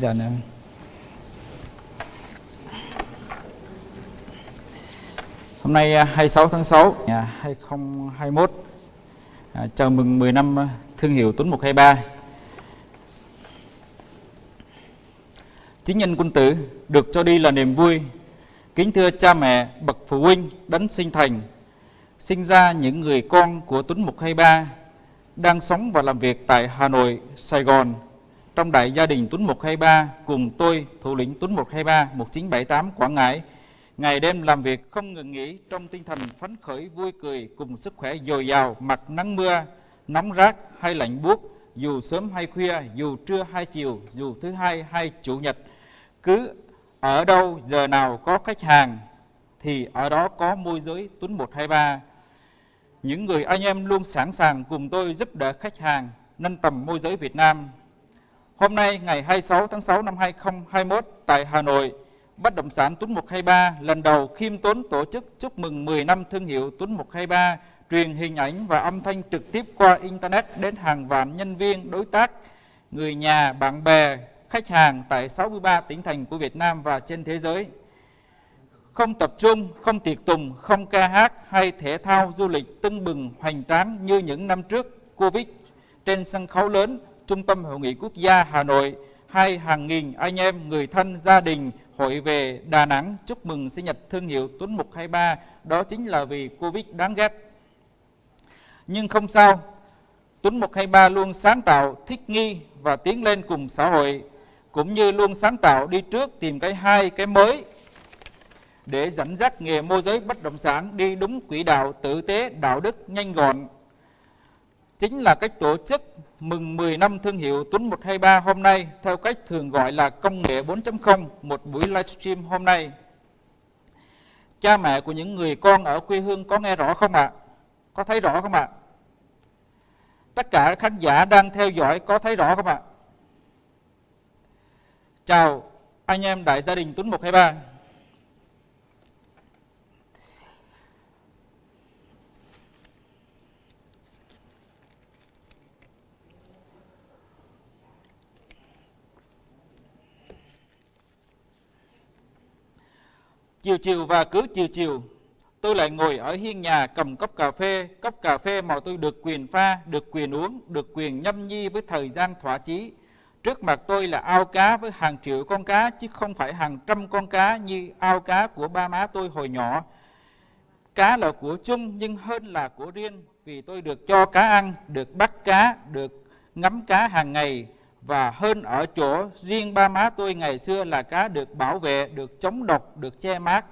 giờ nè. Hôm nay à, 26 tháng 6 năm 2021 à, Chào mừng 10 năm à, thương hiệu Tuấn 123 Chính nhân quân tử được cho đi là niềm vui. Kính thưa cha mẹ, bậc phụ huynh, đấng sinh thành Sinh ra những người con của Tuấn 123 Đang sống và làm việc tại Hà Nội, Sài Gòn. Trong đại gia đình Tuấn 123 Cùng tôi, thủ lĩnh Tuấn 123 1978 Quảng Ngãi Ngày đêm làm việc không ngừng nghỉ trong tinh thần phấn khởi vui cười cùng sức khỏe dồi dào mặc nắng mưa, nóng rát hay lạnh buốt, dù sớm hay khuya, dù trưa hay chiều, dù thứ hai hay chủ nhật. Cứ ở đâu giờ nào có khách hàng thì ở đó có môi giới Tuấn 123. Những người anh em luôn sẵn sàng cùng tôi giúp đỡ khách hàng nâng tầm môi giới Việt Nam. Hôm nay ngày 26 tháng 6 năm 2021 tại Hà Nội, Bất động sản Tuấn 123 lần đầu khiêm tốn tổ chức chúc mừng 10 năm thương hiệu Tuấn 123 truyền hình ảnh và âm thanh trực tiếp qua Internet đến hàng vạn nhân viên, đối tác, người nhà, bạn bè, khách hàng tại 63 tỉnh thành của Việt Nam và trên thế giới. Không tập trung, không tiệc tùng, không ca hát hay thể thao du lịch tưng bừng hoành tráng như những năm trước Covid trên sân khấu lớn Trung tâm Hội nghị Quốc gia Hà Nội hay hàng nghìn anh em, người thân, gia đình hội về Đà Nẵng chúc mừng sinh nhật thương hiệu Tuấn 123, đó chính là vì Covid đáng ghét. Nhưng không sao, Tuấn 123 luôn sáng tạo, thích nghi và tiến lên cùng xã hội, cũng như luôn sáng tạo đi trước tìm cái hay, cái mới để dẫn dắt nghề môi giới bất động sản đi đúng quỹ đạo tử tế, đạo đức, nhanh gọn. Chính là cách tổ chức mừng 10 năm thương hiệu Tuấn 123 hôm nay, theo cách thường gọi là công nghệ 4.0 một buổi livestream hôm nay. Cha mẹ của những người con ở quê hương có nghe rõ không ạ? À? Có thấy rõ không ạ? À? Tất cả khán giả đang theo dõi có thấy rõ không ạ? À? Chào anh em đại gia đình Tuấn 123. Chiều chiều và cứ chiều chiều, tôi lại ngồi ở hiên nhà cầm cốc cà phê, cốc cà phê mà tôi được quyền pha, được quyền uống, được quyền nhâm nhi với thời gian thỏa chí. Trước mặt tôi là ao cá với hàng triệu con cá, chứ không phải hàng trăm con cá như ao cá của ba má tôi hồi nhỏ. Cá là của chung nhưng hơn là của riêng, vì tôi được cho cá ăn, được bắt cá, được ngắm cá hàng ngày, và hơn ở chỗ riêng ba má tôi ngày xưa là cá được bảo vệ, được chống độc, được che mát.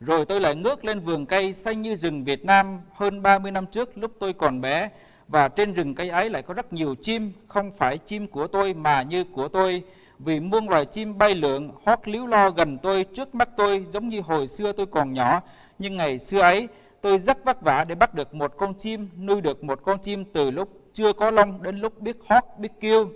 Rồi tôi lại ngước lên vườn cây xanh như rừng Việt Nam hơn 30 năm trước lúc tôi còn bé. Và trên rừng cây ấy lại có rất nhiều chim, không phải chim của tôi mà như của tôi, vì muôn loài chim bay lượn, hót líu lo gần tôi, trước mắt tôi giống như hồi xưa tôi còn nhỏ, nhưng ngày xưa ấy tôi rất vất vả để bắt được một con chim, nuôi được một con chim từ lúc chưa có lông đến lúc biết hót, biết kêu.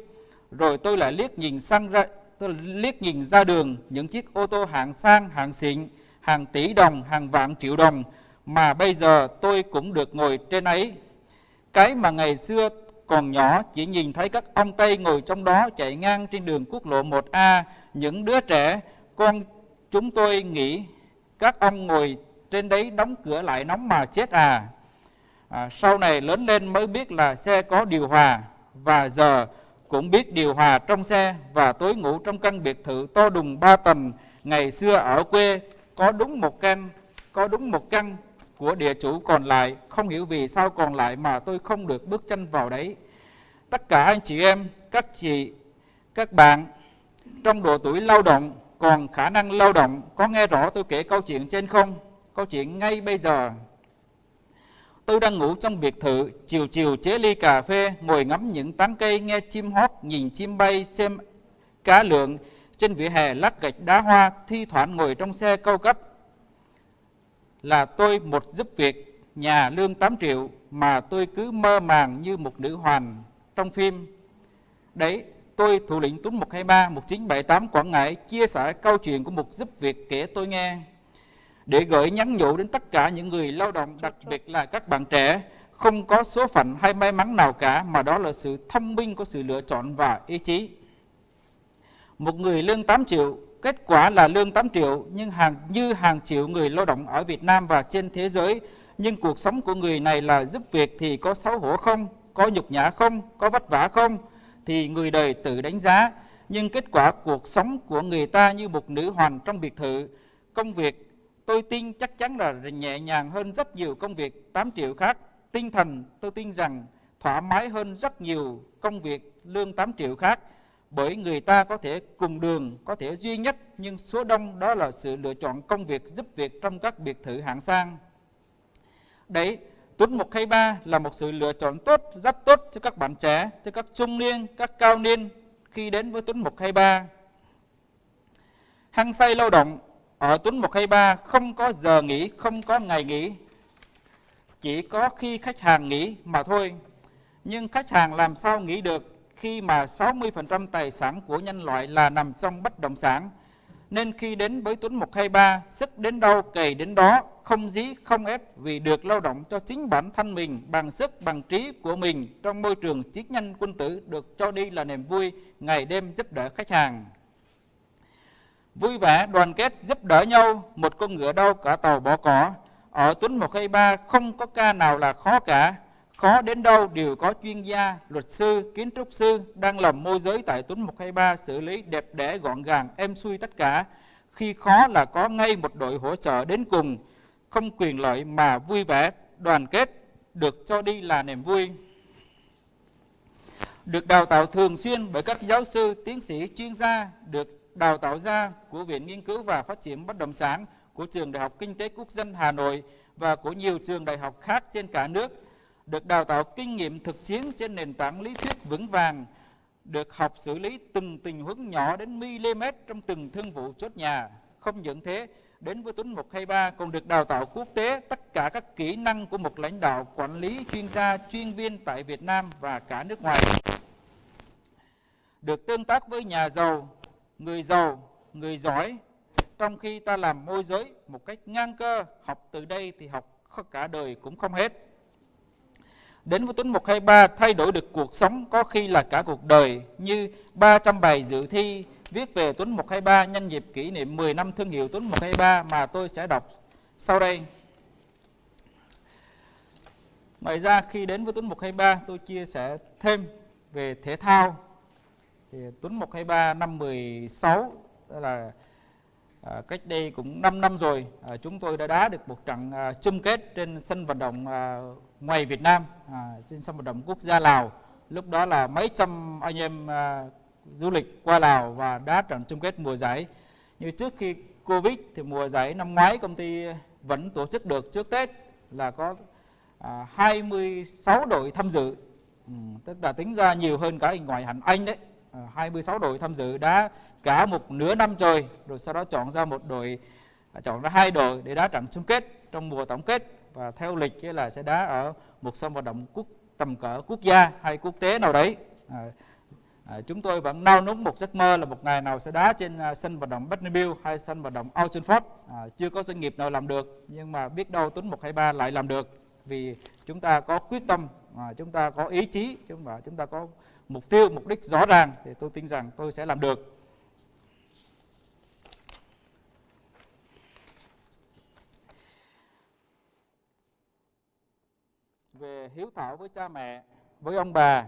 Rồi tôi lại liếc nhìn sang ra, tôi liếc nhìn ra đường những chiếc ô tô hạng sang, hạng xịn, hàng tỷ đồng, hàng vạn triệu đồng mà bây giờ tôi cũng được ngồi trên ấy. Cái mà ngày xưa còn nhỏ chỉ nhìn thấy các ông Tây ngồi trong đó chạy ngang trên đường quốc lộ 1A, những đứa trẻ, con chúng tôi nghĩ các ông ngồi trên đấy đóng cửa lại nóng mà chết à à, sau này lớn lên mới biết là xe có điều hòa và giờ cũng biết điều hòa trong xe và tối ngủ trong căn biệt thự to đùng ba tầng. Ngày xưa ở quê có đúng một căn có đúng một căn của địa chủ còn lại. Không hiểu vì sao còn lại mà tôi không được bước chân vào đấy. Tất cả anh chị em các chị các bạn trong độ tuổi lao động còn khả năng lao động có nghe rõ tôi kể câu chuyện trên không? Câu chuyện ngay bây giờ. Tôi đang ngủ trong biệt thự, chiều chiều chế ly cà phê, ngồi ngắm những tán cây, nghe chim hót, nhìn chim bay, xem cá lượng trên vỉa hè lát gạch đá hoa, thi thoảng ngồi trong xe câu cấp. Là tôi một giúp việc, nhà lương 8 triệu, mà tôi cứ mơ màng như một nữ hoàn trong phim. Đấy, tôi thủ lĩnh Tuấn 123 1978 Quảng Ngãi chia sẻ câu chuyện của một giúp việc kể tôi nghe để gửi nhắn nhủ đến tất cả những người lao động, đặc biệt là các bạn trẻ, không có số phận hay may mắn nào cả, mà đó là sự thông minh của sự lựa chọn và ý chí. một người lương 8 triệu, kết quả là lương 8 triệu nhưng hàng như hàng triệu người lao động ở Việt Nam và trên thế giới. Nhưng cuộc sống của người này là giúp việc thì có xấu hổ không, có nhục nhã không, có vất vả không? Thì người đời tự đánh giá. Nhưng kết quả cuộc sống của người ta như một nữ hoàng trong biệt thự. Công việc tôi tin chắc chắn là nhẹ nhàng hơn rất nhiều công việc 8 triệu khác tinh thần tôi tin rằng thoải mái hơn rất nhiều công việc lương 8 triệu khác bởi người ta có thể cùng đường, có thể duy nhất nhưng số đông đó là sự lựa chọn công việc giúp việc trong các biệt thự hạng sang. Đấy, Tuấn 123 là một sự lựa chọn tốt, rất tốt cho các bạn trẻ, cho các trung niên, các cao niên khi đến với Tuấn 123. Hăng say lao động ở Tuấn 123 không có giờ nghỉ, không có ngày nghỉ. Chỉ có khi khách hàng nghỉ mà thôi. Nhưng khách hàng làm sao nghỉ được khi mà 60% tài sản của nhân loại là nằm trong bất động sản. Nên khi đến với Tuấn 123, sức đến đâu cày đến đó, không dí, không ép vì được lao động cho chính bản thân mình bằng sức, bằng trí của mình trong môi trường chiến nhân quân tử được cho đi là niềm vui, ngày đêm giúp đỡ khách hàng. Vui vẻ, đoàn kết, giúp đỡ nhau, một con ngựa đâu cả tàu bỏ cỏ. Ở Tuấn 123 không có ca nào là khó cả, Khó đến đâu đều có chuyên gia, luật sư, kiến trúc sư đang làm môi giới tại Tuấn 123 xử lý đẹp đẽ gọn gàng, êm xuôi tất cả. Khi khó là có ngay một đội hỗ trợ đến cùng, không quyền lợi mà vui vẻ, đoàn kết, được cho đi là niềm vui. Được đào tạo thường xuyên bởi các giáo sư, tiến sĩ, chuyên gia, được đào tạo ra của Viện Nghiên cứu và Phát triển Bất động sản, của Trường Đại học Kinh tế Quốc dân Hà Nội và của nhiều trường đại học khác trên cả nước được đào tạo kinh nghiệm thực chiến trên nền tảng lý thuyết vững vàng, được học xử lý từng tình huống nhỏ đến mm trong từng thương vụ chốt nhà. Không những thế, đến với Tuấn 123 còn được đào tạo quốc tế tất cả các kỹ năng của một lãnh đạo quản lý chuyên gia chuyên viên tại Việt Nam và cả nước ngoài. Được tương tác với nhà giàu, người giàu, người giỏi, trong khi ta làm môi giới một cách ngang cơ, học từ đây thì học cả đời cũng không hết. Đến với Tuấn 123 thay đổi được cuộc sống có khi là cả cuộc đời như 300 bài dự thi viết về Tuấn 123 nhân dịp kỷ niệm 10 năm thương hiệu Tuấn 123 mà tôi sẽ đọc sau đây. Ngoài ra khi đến với Tuấn 123 tôi chia sẻ thêm về thể thao. Thì Tuấn 123 năm 16 tức là À, cách đây cũng 5 năm rồi à, chúng tôi đã đá được một trận à, chung kết trên sân vận động à, ngoài Việt Nam à, trên sân vận động quốc gia Lào. Lúc đó là mấy trăm anh em à, du lịch qua Lào và đá trận chung kết mùa giải. Như trước khi Covid thì mùa giải năm ngoái công ty vẫn tổ chức được. Trước Tết là có à, 26 đội tham dự. Ừ, tức là tính ra nhiều hơn cả ngoại hạng Anh đấy. 26 đội tham dự đá cả một nửa năm trời rồi sau đó chọn ra một đội à, chọn ra hai đội để đá trận chung kết trong mùa tổng kết. Và theo lịch là sẽ đá ở một sân vận động quốc tầm cỡ quốc gia hay quốc tế nào đấy. À, à, chúng tôi vẫn nao núng một giấc mơ là một ngày nào sẽ đá trên à, sân vận động Bernabeu hay sân vận động Old Trafford. À, chưa có doanh nghiệp nào làm được nhưng mà biết đâu Tuấn 123 lại làm được. Vì chúng ta có quyết tâm à, chúng ta có ý chí chúng ta chúng ta có mục tiêu mục đích rõ ràng thì tôi tin rằng tôi sẽ làm được về hiếu thảo với cha mẹ, với ông bà.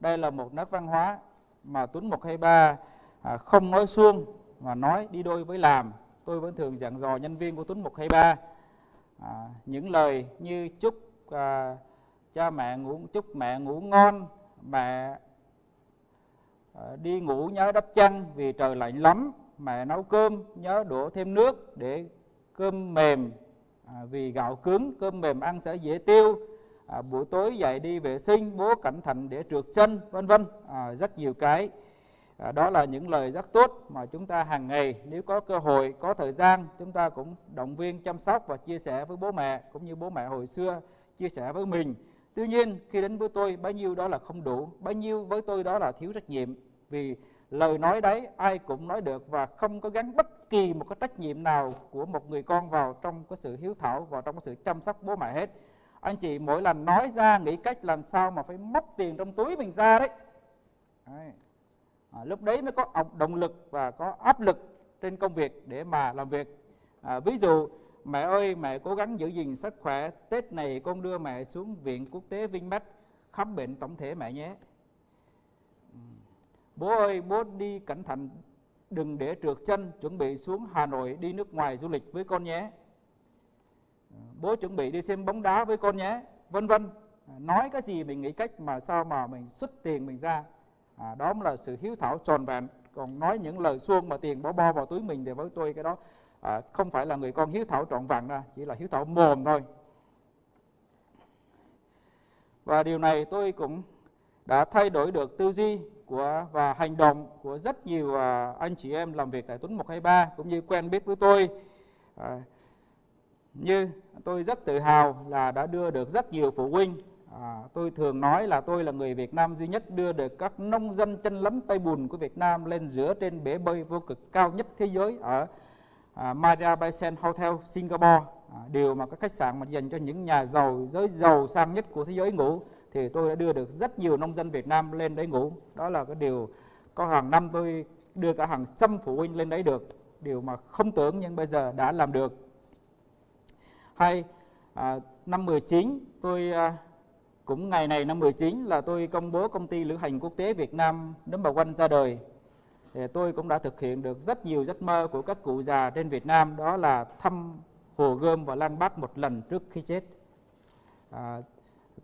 Đây là một nét văn hóa mà Tuấn 123 à, không nói suông mà nói đi đôi với làm. Tôi vẫn thường giảng dò nhân viên của Tuấn 123 à, những lời như chúc à, cha mẹ ngủ chúc mẹ ngủ ngon, mẹ ờ, đi ngủ nhớ đắp chăn vì trời lạnh lắm, mẹ nấu cơm nhớ đổ thêm nước để cơm mềm. À, vì gạo cứng cơm mềm ăn sẽ dễ tiêu. À, buổi tối dậy đi vệ sinh bố cẩn thận để trượt chân vân vân. À, rất nhiều cái. À, đó là những lời rất tốt mà chúng ta hàng ngày nếu có cơ hội có thời gian chúng ta cũng động viên chăm sóc và chia sẻ với bố mẹ cũng như bố mẹ hồi xưa chia sẻ với mình tuy nhiên khi đến với tôi bấy nhiêu đó là không đủ. Bấy nhiêu với tôi đó là thiếu trách nhiệm. Vì lời nói đấy ai cũng nói được và không có gắn bất kỳ một cái trách nhiệm nào của một người con vào trong cái sự hiếu thảo vào trong cái sự chăm sóc bố mẹ hết. Anh chị mỗi lần nói ra nghĩ cách làm sao mà phải móc tiền trong túi mình ra đấy, đấy. à, lúc đấy mới có động lực và có áp lực trên công việc để mà làm việc. À, ví dụ mẹ ơi mẹ cố gắng giữ gìn sức khỏe. Tết này con đưa mẹ xuống viện quốc tế Vinmec khám bệnh tổng thể mẹ nhé. Ừ. Bố ơi bố đi cẩn thận đừng để trượt chân chuẩn bị xuống Hà Nội đi nước ngoài du lịch với con nhé. Ừ, bố chuẩn bị đi xem bóng đá với con nhé. Vân vân nói cái gì mình nghĩ cách mà sao mà mình xuất tiền mình ra. À, đó là sự hiếu thảo tròn vẹn. Còn nói những lời xuông mà tiền bỏ bo vào túi mình thì với tôi cái đó à, không phải là người con hiếu thảo trọn vẹn đâu chỉ là hiếu thảo mồm thôi. Và điều này tôi cũng đã thay đổi được tư duy của và hành động của rất nhiều à, anh chị em làm việc tại Tuấn 123 cũng như quen biết với tôi. À, như tôi rất tự hào là đã đưa được rất nhiều phụ huynh. À, tôi thường nói là tôi là người Việt Nam duy nhất đưa được các nông dân chân lấm tay bùn của Việt Nam lên giữa trên bể bơi vô cực cao nhất thế giới ở à, Maria Bay Hotel Singapore. À, điều mà các khách sạn mà dành cho những nhà giàu giới giàu sang nhất của thế giới ngủ thì tôi đã đưa được rất nhiều nông dân Việt Nam lên đấy ngủ. Đó là cái điều có hàng năm tôi đưa cả hàng trăm phụ huynh lên đấy được điều mà không tưởng nhưng bây giờ đã làm được. Hay à, năm 19 tôi à, cũng ngày này năm 19 là tôi công bố công ty lữ hành quốc tế Việt Nam number one ra đời thì tôi cũng đã thực hiện được rất nhiều giấc mơ của các cụ già trên Việt Nam đó là thăm Hồ Gươm và Lăng Bác một lần trước khi chết. À,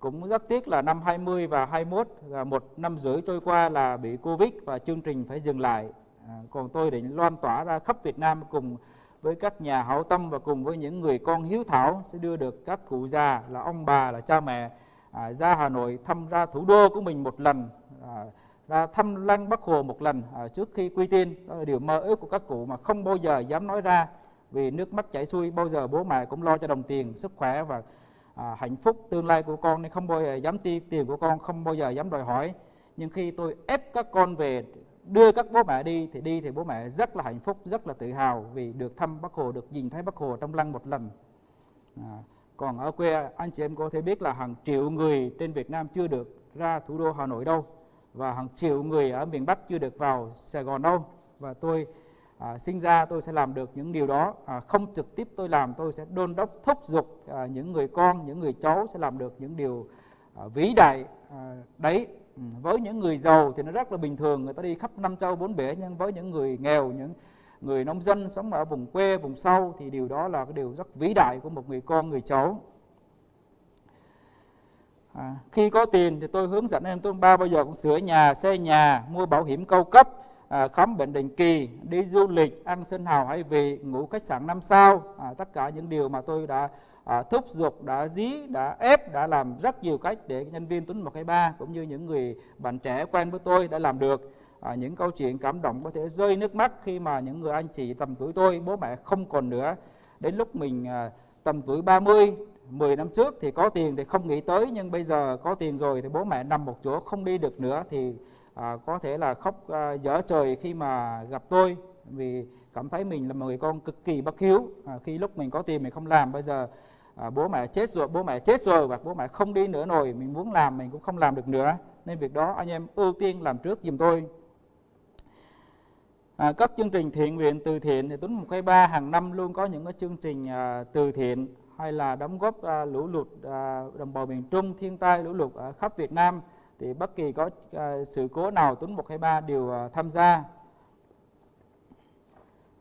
cũng rất tiếc là năm 20 và 21 là một năm rưỡi trôi qua là bị Covid và chương trình phải dừng lại. À, còn tôi định loan tỏa ra khắp Việt Nam cùng với các nhà hảo tâm và cùng với những người con hiếu thảo sẽ đưa được các cụ già là ông bà là cha mẹ à, ra Hà Nội thăm ra thủ đô của mình một lần. À, ra thăm lăng Bắc Hồ một lần à, trước khi quy tiên đó là điều mơ ước của các cụ mà không bao giờ dám nói ra vì nước mắt chảy xuôi bao giờ bố mẹ cũng lo cho đồng tiền sức khỏe và à, hạnh phúc tương lai của con nên không bao giờ dám ti tiền của con không bao giờ dám đòi hỏi. Nhưng khi tôi ép các con về đưa các bố mẹ đi thì đi thì bố mẹ rất là hạnh phúc rất là tự hào vì được thăm Bắc Hồ được nhìn thấy Bắc Hồ trong lăng một lần. À, còn ở quê anh chị em có thể biết là hàng triệu người trên Việt Nam chưa được ra thủ đô Hà Nội đâu và hàng triệu người ở miền Bắc chưa được vào Sài Gòn đâu. Và tôi à, sinh ra tôi sẽ làm được những điều đó. À, không trực tiếp tôi làm tôi sẽ đôn đốc thúc giục à, những người con những người cháu sẽ làm được những điều à, vĩ đại à, đấy. Ừ, với những người giàu thì nó rất là bình thường. Người ta đi khắp năm châu bốn bể nhưng với những người nghèo những người nông dân sống ở vùng quê vùng sâu thì điều đó là cái điều rất vĩ đại của một người con người cháu à, khi có tiền thì tôi hướng dẫn em tôi ba bao giờ cũng sửa nhà xây nhà mua bảo hiểm cao cấp à, khám bệnh định kỳ đi du lịch ăn sinh hào hay về ngủ khách sạn năm sao. À, tất cả những điều mà tôi đã à, thúc giục đã dí đã ép đã làm rất nhiều cách để nhân viên tuấn 123 cũng như những người bạn trẻ quen với tôi đã làm được. À, những câu chuyện cảm động có thể rơi nước mắt khi mà những người anh chị tầm tuổi tôi bố mẹ không còn nữa. Đến lúc mình à, tầm tuổi 30 10 năm trước thì có tiền thì không nghĩ tới nhưng bây giờ có tiền rồi thì bố mẹ nằm một chỗ không đi được nữa thì à, có thể là khóc à, dở trời khi mà gặp tôi. Vì cảm thấy mình là một người con cực kỳ bất hiếu. À, khi lúc mình có tiền mình không làm bây giờ à, bố mẹ chết rồi bố mẹ chết rồi và bố mẹ không đi nữa rồi mình muốn làm mình cũng không làm được nữa. Nên việc đó anh em ưu tiên làm trước giùm tôi. À, các chương trình thiện nguyện từ thiện thì Tuấn 123 hàng năm luôn có những cái chương trình à, từ thiện hay là đóng góp à, lũ lụt à, đồng bào miền Trung, thiên tai lũ lụt ở khắp Việt Nam thì bất kỳ có à, sự cố nào Tuấn 123 đều à, tham gia.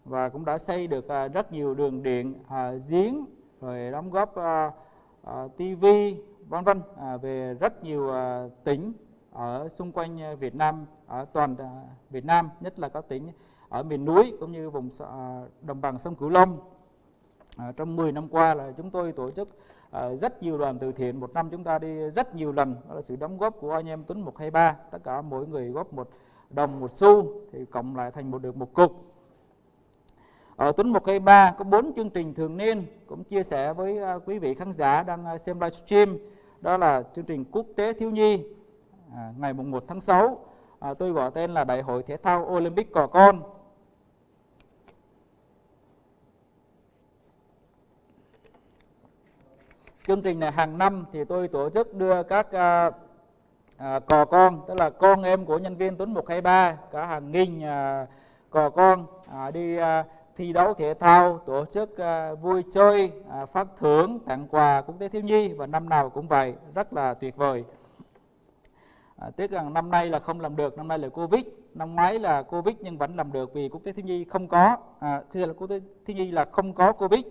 Và cũng đã xây được à, rất nhiều đường điện, à, giếng rồi đóng góp à, à, TV vân vân à, về rất nhiều à, tỉnh ở xung quanh à, Việt Nam ở toàn à, Việt Nam nhất là các tỉnh ở miền núi cũng như vùng à, đồng bằng sông Cửu Long à, trong 10 năm qua là chúng tôi tổ chức à, rất nhiều đoàn từ thiện. Một năm chúng ta đi rất nhiều lần. Đó là sự đóng góp của anh em Tuấn 123 tất cả mỗi người góp một đồng một xu thì cộng lại thành một được một cục. Ở Tuấn 123 có bốn chương trình thường niên cũng chia sẻ với à, quý vị khán giả đang à, xem livestream. Đó là chương trình quốc tế thiếu nhi à, ngày mùng 1 tháng 6 à, tôi gọi tên là Đại hội Thể thao Olympic Cò Con. Chương trình này hàng năm thì tôi tổ chức đưa các à, à, cò con tức là con em của nhân viên Tuấn 123 cả hàng nghìn à, cò con à, đi à, thi đấu thể thao tổ chức à, vui chơi à, phát thưởng tặng quà quốc tế thiếu nhi và năm nào cũng vậy rất là tuyệt vời. À, tiếc rằng năm nay là không làm được năm nay là covid năm ngoái là covid nhưng vẫn làm được vì quốc tế thiếu nhi không có à, khi là quốc tế thiếu nhi là không có covid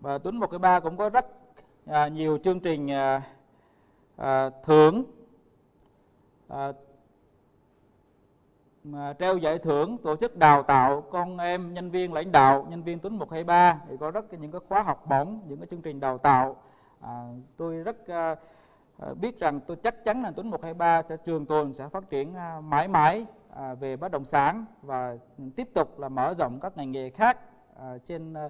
và Tuấn một cái ba cũng có rất à, nhiều chương trình à, à, thưởng à, mà treo giải thưởng tổ chức đào tạo con em nhân viên lãnh đạo nhân viên Tuấn 123 thì có rất những cái khóa học bổng những cái chương trình đào tạo. À, tôi rất à, à biết rằng tôi chắc chắn là Tuấn 123 sẽ trường tồn sẽ phát triển à, mãi mãi à, về bất động sản và tiếp tục là mở rộng các ngành nghề khác à, trên à,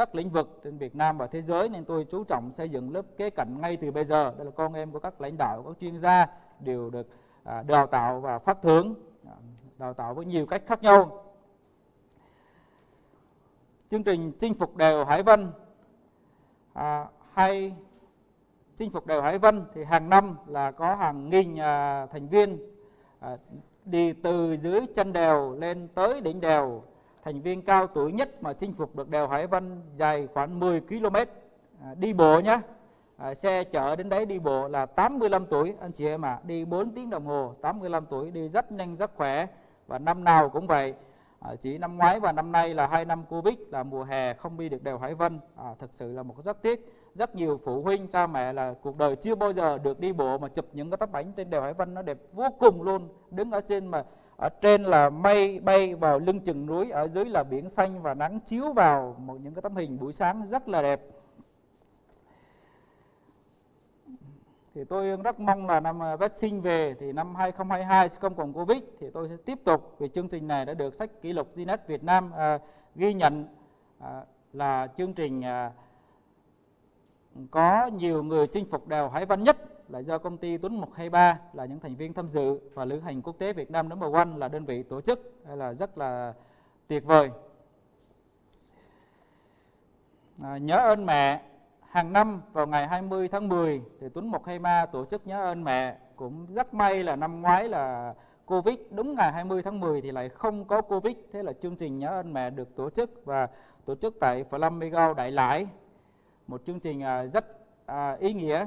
các lĩnh vực trên Việt Nam và thế giới nên tôi chú trọng xây dựng lớp kế cận ngay từ bây giờ. Đây là con em của các lãnh đạo các chuyên gia đều được à, đào tạo và phát thưởng à, đào tạo với nhiều cách khác nhau. Chương trình chinh phục đèo Hải Vân à, hay chinh phục đèo Hải Vân thì hàng năm là có hàng nghìn à, thành viên à, đi từ dưới chân đèo lên tới đỉnh đèo thành viên cao tuổi nhất mà chinh phục được đèo Hải Vân dài khoảng 10 km à, đi bộ nhé à, xe chở đến đấy đi bộ là 85 tuổi anh chị em ạ. À, đi 4 tiếng đồng hồ 85 tuổi đi rất nhanh rất khỏe. Và năm nào cũng vậy. À, chỉ năm ngoái và năm nay là hai năm Covid là mùa hè không đi được đèo Hải Vân. À, thực sự là một rất tiếc. Rất nhiều phụ huynh cha mẹ là cuộc đời chưa bao giờ được đi bộ mà chụp những cái tấm ảnh trên đèo Hải Vân. Nó đẹp vô cùng luôn. Đứng ở trên mà ở trên là mây bay vào lưng chừng núi ở dưới là biển xanh và nắng chiếu vào một những cái tấm hình buổi sáng rất là đẹp. Thì tôi rất mong là năm à, vaccine về thì năm 2022 sẽ không còn Covid thì tôi sẽ tiếp tục vì chương trình này đã được sách kỷ lục Guinness Việt Nam à, ghi nhận à, là chương trình à, có nhiều người chinh phục đèo Hải Vân nhất là do công ty Tuấn 123 là những thành viên tham dự và lữ hành quốc tế Việt Nam number one là đơn vị tổ chức. Là rất là tuyệt vời. À, nhớ ơn mẹ. Hàng năm vào ngày 20 tháng 10 thì Tuấn 123 tổ chức nhớ ơn mẹ. Cũng rất may là năm ngoái là Covid. Đúng ngày 20 tháng 10 thì lại không có Covid. Thế là chương trình nhớ ơn mẹ được tổ chức và tổ chức tại Flamingo Đại Lãi một chương trình à, rất à, ý nghĩa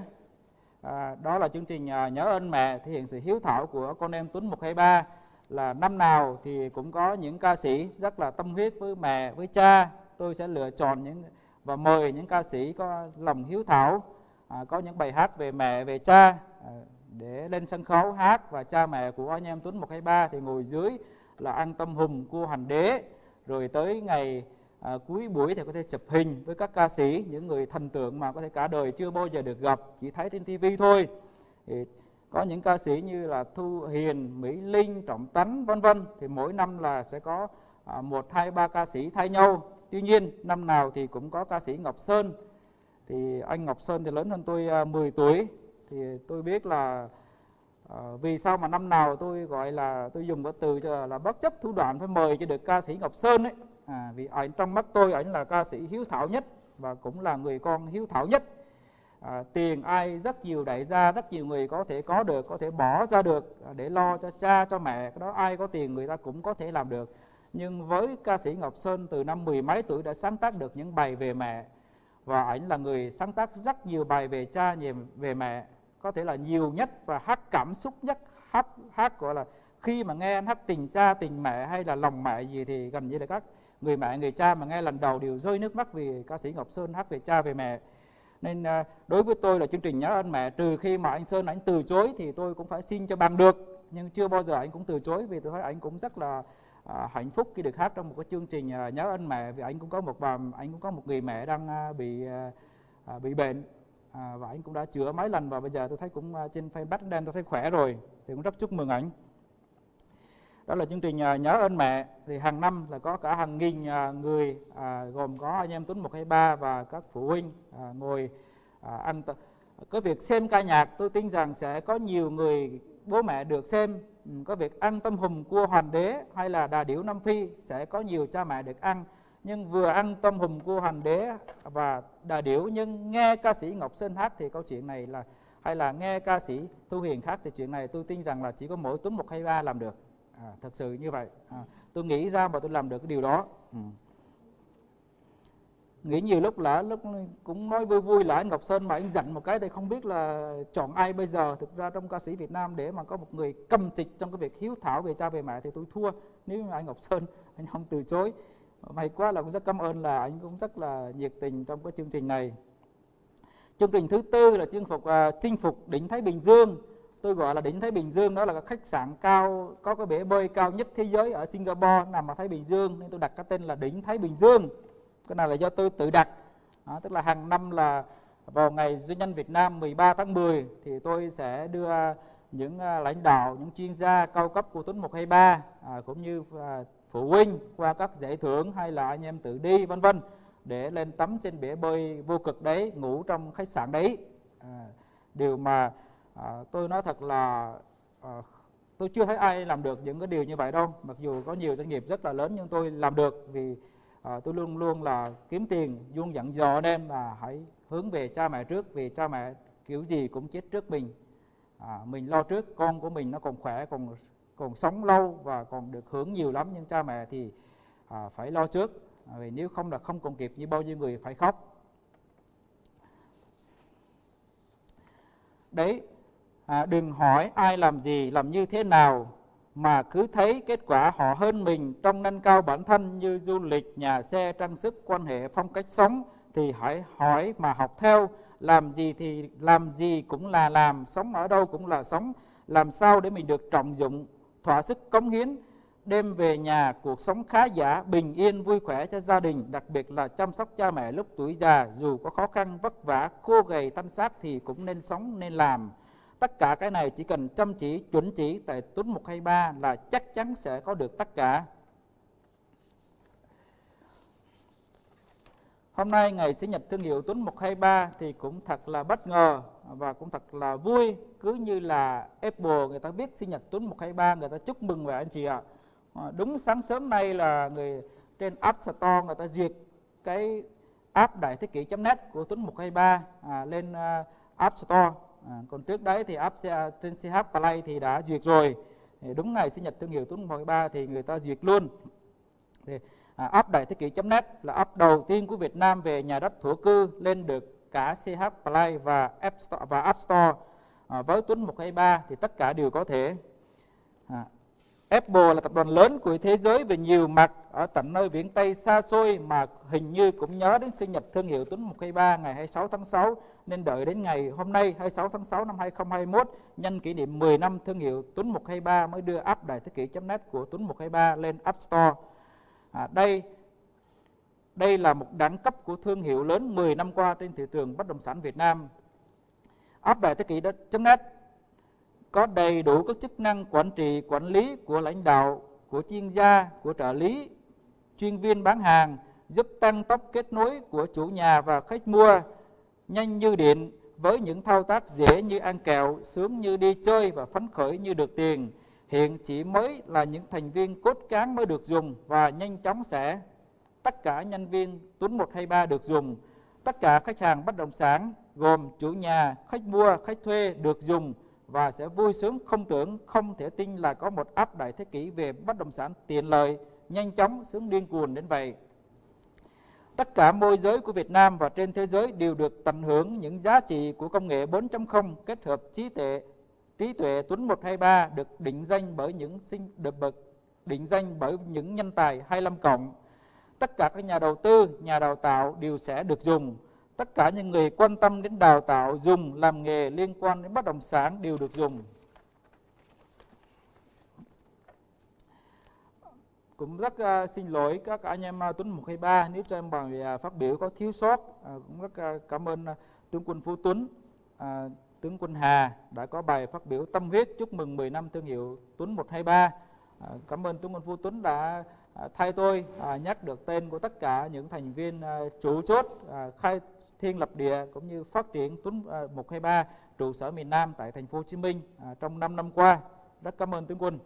à, đó là chương trình à, nhớ ơn mẹ thể hiện sự hiếu thảo của con em Tuấn 123 là năm nào thì cũng có những ca sĩ rất là tâm huyết với mẹ với cha. Tôi sẽ lựa chọn những và mời những ca sĩ có lòng hiếu thảo à, có những bài hát về mẹ về cha à, để lên sân khấu hát. Và cha mẹ của anh em Tuấn 123 thì ngồi dưới là ăn tâm hùng cua hành đế. Rồi tới ngày à, cuối buổi thì có thể chụp hình với các ca sĩ những người thần tượng mà có thể cả đời chưa bao giờ được gặp chỉ thấy trên tivi thôi. Thì có những ca sĩ như là Thu Hiền, Mỹ Linh, Trọng Tấn vân vân. Thì mỗi năm là sẽ có à, một hai ba ca sĩ thay nhau. Tuy nhiên năm nào thì cũng có ca sĩ Ngọc Sơn. Thì anh Ngọc Sơn thì lớn hơn tôi à, 10 tuổi. Thì tôi biết là à, vì sao mà năm nào tôi gọi là tôi dùng cái từ là bất chấp thủ đoạn phải mời cho được ca sĩ Ngọc Sơn ấy à, vì ảnh trong mắt tôi ảnh là ca sĩ hiếu thảo nhất và cũng là người con hiếu thảo nhất. À, tiền ai rất nhiều đại gia rất nhiều người có thể có được có thể bỏ ra được à, để lo cho cha cho mẹ cái đó ai có tiền người ta cũng có thể làm được. Nhưng với ca sĩ Ngọc Sơn từ năm mười mấy tuổi đã sáng tác được những bài về mẹ và ảnh là người sáng tác rất nhiều bài về cha về mẹ có thể là nhiều nhất và hát cảm xúc nhất hát hát gọi là khi mà nghe anh hát tình cha tình mẹ hay là lòng mẹ gì thì gần như là các người mẹ người cha mà nghe lần đầu đều rơi nước mắt vì ca sĩ Ngọc Sơn hát về cha về mẹ. Nên à, đối với tôi là chương trình nhớ ơn mẹ trừ khi mà anh Sơn anh từ chối thì tôi cũng phải xin cho bằng được. Nhưng chưa bao giờ anh cũng từ chối vì tôi thấy anh cũng rất là à, hạnh phúc khi được hát trong một cái chương trình à, nhớ ơn mẹ. Vì anh cũng có một bà anh cũng có một người mẹ đang à, bị à, à bị bệnh à, và anh cũng đã chữa mấy lần và bây giờ tôi thấy cũng à, trên Facebook đen tôi thấy khỏe rồi. Thì cũng rất chúc mừng anh đó là chương trình à, nhớ ơn mẹ. Thì hàng năm là có cả hàng nghìn à, người à, gồm có anh em Tuấn 123 và các phụ huynh à, ngồi à, ăn có việc xem ca nhạc tôi tin rằng sẽ có nhiều người bố mẹ được xem. Ừ, có việc ăn tâm hùm cua hoàn đế hay là đà điểu Nam Phi sẽ có nhiều cha mẹ được ăn. Nhưng vừa ăn tâm hùm cua hoàn đế và đà điểu nhưng nghe ca sĩ Ngọc Sơn hát thì câu chuyện này là hay là nghe ca sĩ Thu Hiền hát thì chuyện này tôi tin rằng là chỉ có mỗi Tuấn 123 làm được à, thật sự như vậy. À, tôi nghĩ ra mà tôi làm được cái điều đó. Ừ. nghĩ nhiều lúc là lúc cũng nói vui vui là anh Ngọc Sơn mà anh dặn một cái thì không biết là chọn ai bây giờ. Thực ra trong ca sĩ Việt Nam để mà có một người cầm trịch trong cái việc hiếu thảo về cha về mẹ thì tôi thua. Nếu mà anh Ngọc Sơn anh không từ chối. May quá là cũng rất cảm ơn là anh cũng rất là nhiệt tình trong cái chương trình này. Chương trình thứ tư là chinh phục uh, chinh phục đỉnh Thái Bình Dương tôi gọi là đỉnh Thái Bình Dương đó là cái khách sạn cao có cái bể bơi cao nhất thế giới ở Singapore nằm ở Thái Bình Dương nên tôi đặt cái tên là đỉnh Thái Bình Dương. Cái này là do tôi tự đặt. Đó, tức là hàng năm là vào ngày doanh nhân Việt Nam 13 tháng 10 thì tôi sẽ đưa những à, lãnh đạo, những chuyên gia cao cấp của Tuấn 123 à, cũng như à, phụ huynh qua các giải thưởng hay là anh em tự đi vân vân để lên tắm trên bể bơi vô cực đấy ngủ trong khách sạn đấy. À, điều mà à, tôi nói thật là à, tôi chưa thấy ai làm được những cái điều như vậy đâu. Mặc dù có nhiều doanh nghiệp rất là lớn nhưng tôi làm được vì à, tôi luôn luôn là kiếm tiền luôn dặn dò anh em là hãy hướng về cha mẹ trước vì cha mẹ kiểu gì cũng chết trước mình. À, mình lo trước con của mình nó còn khỏe còn còn sống lâu và còn được hưởng nhiều lắm nhưng cha mẹ thì à, phải lo trước. À, vì nếu không là không còn kịp như bao nhiêu người phải khóc. Đấy à, đừng hỏi ai làm gì làm như thế nào mà cứ thấy kết quả họ hơn mình trong nâng cao bản thân như du lịch nhà xe trang sức quan hệ phong cách sống thì hãy hỏi mà học theo. Làm gì thì làm gì cũng là làm sống ở đâu cũng là sống. Làm sao để mình được trọng dụng thỏa sức cống hiến đem về nhà cuộc sống khá giả bình yên vui khỏe cho gia đình đặc biệt là chăm sóc cha mẹ lúc tuổi già. Dù có khó khăn vất vả khô gầy thanh xác thì cũng nên sống nên làm tất cả cái này chỉ cần chăm chỉ chuẩn chỉ tại tuấn 123 là chắc chắn sẽ có được tất cả Hôm nay ngày sinh nhật thương hiệu Tuấn 123 thì cũng thật là bất ngờ và cũng thật là vui cứ như là Apple người ta biết sinh nhật Tuấn 123 người ta chúc mừng về anh chị ạ. À, đúng sáng sớm nay là người trên App Store người ta duyệt cái app đại thế kỷ.net của Tuấn 123 à, lên à, App Store. À, còn trước đấy thì app trên CH Play thì đã duyệt rồi. Thì đúng ngày sinh nhật thương hiệu Tuấn 123 thì người ta duyệt luôn. Thì à, app đại thế kỷ.net là app đầu tiên của Việt Nam về nhà đất thổ cư lên được cả CH Play và App Store và App Store à, với Tuấn 123 thì tất cả đều có thể à, Apple là tập đoàn lớn của thế giới về nhiều mặt ở tận nơi viễn Tây xa xôi mà hình như cũng nhớ đến sinh nhật thương hiệu Tuấn 123 ngày 26 tháng 6 nên đợi đến ngày hôm nay 26 tháng 6 năm 2021 nhân kỷ niệm 10 năm thương hiệu Tuấn 123 mới đưa app đại thế kỷ.net của Tuấn 123 lên App Store. À, đây đây là một đẳng cấp của thương hiệu lớn 10 năm qua trên thị trường bất động sản Việt Nam. App đại thế kỷ.net có đầy đủ các chức năng quản trị, quản lý của lãnh đạo, của chuyên gia, của trợ lý, chuyên viên bán hàng, giúp tăng tốc kết nối của chủ nhà và khách mua, nhanh như điện với những thao tác dễ như ăn kẹo, sướng như đi chơi và phấn khởi như được tiền. Hiện chỉ mới là những thành viên cốt cán mới được dùng và nhanh chóng sẽ tất cả nhân viên Tuấn 123 được dùng. Tất cả khách hàng bất động sản gồm chủ nhà, khách mua, khách thuê được dùng và sẽ vui sướng không tưởng, không thể tin là có một áp đại thế kỷ về bất động sản tiện lợi, nhanh chóng, sướng điên cuồng đến vậy. Tất cả môi giới của Việt Nam và trên thế giới đều được tận hưởng những giá trị của công nghệ 4.0 kết hợp trí tuệ trí tuệ Tuấn 123 được định danh bởi những sinh được bậc định danh bởi những nhân tài 25 cộng. Tất cả các nhà đầu tư, nhà đào tạo đều sẽ được dùng tất cả những người quan tâm đến đào tạo dùng làm nghề liên quan đến bất động sản đều được dùng. Cũng rất uh, xin lỗi các anh em uh, Tuấn 123 nếu cho em bài uh, phát biểu có thiếu sót uh, cũng rất uh, cảm ơn uh, tướng quân Phú Tuấn uh, tướng quân Hà đã có bài phát biểu tâm huyết chúc mừng 10 năm thương hiệu Tuấn 123 uh, cảm ơn tướng quân Phú Tuấn đã uh, thay tôi uh, nhắc được tên của tất cả những thành viên uh, chủ chốt uh, khai Thiên Lập Địa cũng như phát triển Tuấn à, 123 trụ sở miền Nam tại thành phố Hồ Chí Minh à, trong 5 năm qua. Rất cảm ơn tướng quân.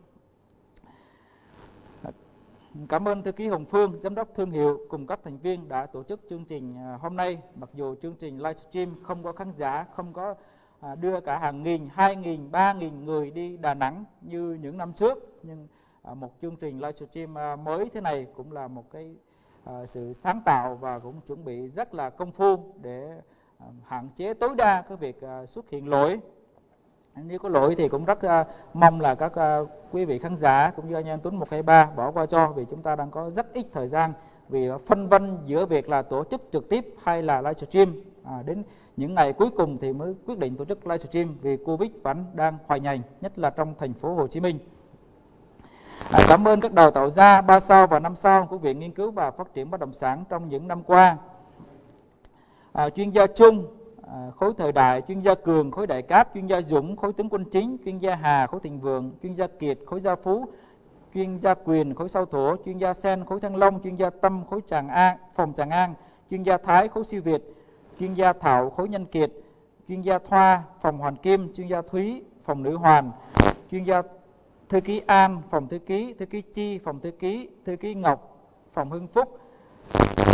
Cảm ơn thư ký Hồng Phương, giám đốc thương hiệu cùng các thành viên đã tổ chức chương trình à, hôm nay. Mặc dù chương trình livestream không có khán giả, không có đưa cả hàng nghìn, hai nghìn, ba nghìn người đi Đà Nẵng như những năm trước. Nhưng một chương trình livestream mới thế này cũng là một cái Ờ, sự sáng tạo và cũng chuẩn bị rất là công phu để ờ, hạn chế tối đa cái việc ờ, xuất hiện lỗi nếu có lỗi thì cũng rất mong là các quý vị khán giả cũng như anh em Tuấn 123 bỏ qua cho vì chúng ta đang có rất ít thời gian vì phân vân giữa việc là tổ chức trực tiếp hay là livestream à, đến những ngày cuối cùng thì mới quyết định tổ chức livestream vì Covid vẫn đang hoành hành nhất là trong thành phố Hồ Chí Minh. À, cảm ơn các đào tạo gia ba sao và năm sao của Viện Nghiên cứu và Phát triển Bất động sản trong những năm qua. À, chuyên gia chung À, khối thời đại chuyên gia cường khối đại cát chuyên gia dũng khối tướng quân chính chuyên gia hà khối thịnh vượng chuyên gia kiệt khối gia phú chuyên gia quyền khối sau thổ chuyên gia sen khối thăng long chuyên gia tâm khối tràng an phòng tràng an chuyên gia thái khối siêu việt chuyên gia thảo khối nhân kiệt chuyên gia thoa phòng hoàn kim chuyên gia thúy phòng nữ hoàn chuyên gia thư ký an phòng thư ký thư ký chi phòng thư ký thư ký ngọc phòng hưng phúc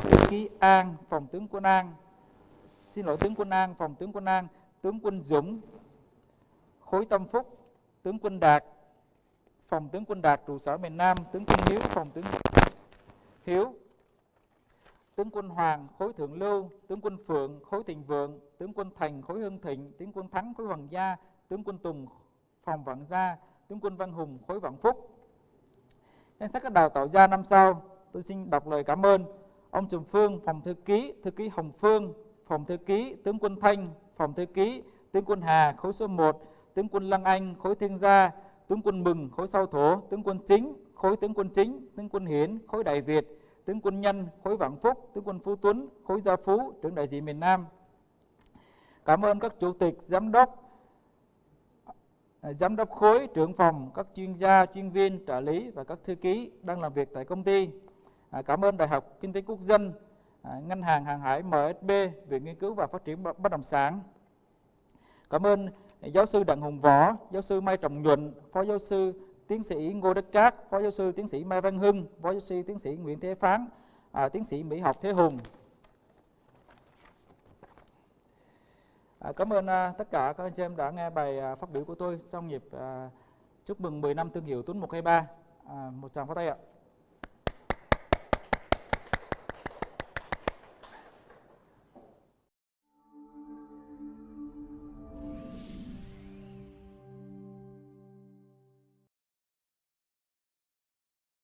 thư ký an phòng tướng quân an xin lỗi tướng quân An, phòng tướng quân An, tướng quân Dũng, khối Tâm Phúc, tướng quân Đạt, phòng tướng quân Đạt trụ sở miền Nam, tướng quân Hiếu, phòng tướng Hiếu, tướng quân Hoàng, khối Thượng Lưu, tướng quân Phượng, khối Thịnh Vượng, tướng quân Thành, khối Hưng Thịnh, tướng quân Thắng, khối Hoàng Gia, tướng quân Tùng, phòng Vạn Gia, tướng quân Văn Hùng, khối Vạn Phúc. Danh sách các đào tạo gia năm sau, tôi xin đọc lời cảm ơn ông Trùm Phương, phòng thư ký, thư ký Hồng Phương, phòng thư ký tướng quân Thanh, phòng thư ký tướng quân Hà khối số 1, tướng quân Lăng Anh khối Thiên Gia, tướng quân Mừng khối sau thổ, tướng quân Chính khối tướng quân Chính, tướng quân Hiển khối Đại Việt, tướng quân Nhân khối Vạn Phúc, tướng quân Phú Tuấn khối Gia Phú, trưởng đại diện miền Nam. Cảm ơn các chủ tịch, giám đốc, À, giám đốc khối, trưởng phòng, các chuyên gia, chuyên viên, trợ lý và các thư ký đang làm việc tại công ty. À, cảm ơn Đại học Kinh tế Quốc dân, À, ngân hàng hàng hải MSB, Viện Nghiên cứu và Phát triển Bất động sản. Cảm ơn giáo sư Đặng Hùng Võ, giáo sư Mai Trọng Nhuận, phó giáo sư tiến sĩ Ngô Đức Cát, phó giáo sư tiến sĩ Mai Văn Hưng, phó giáo sư tiến sĩ Nguyễn Thế Phán, à, tiến sĩ Mỹ học Thế Hùng. À, cảm ơn à, tất cả các anh chị em đã nghe bài à, phát biểu của tôi trong dịp à, chúc mừng 10 năm thương hiệu Tuấn 123. À, một tràng pháo tay ạ.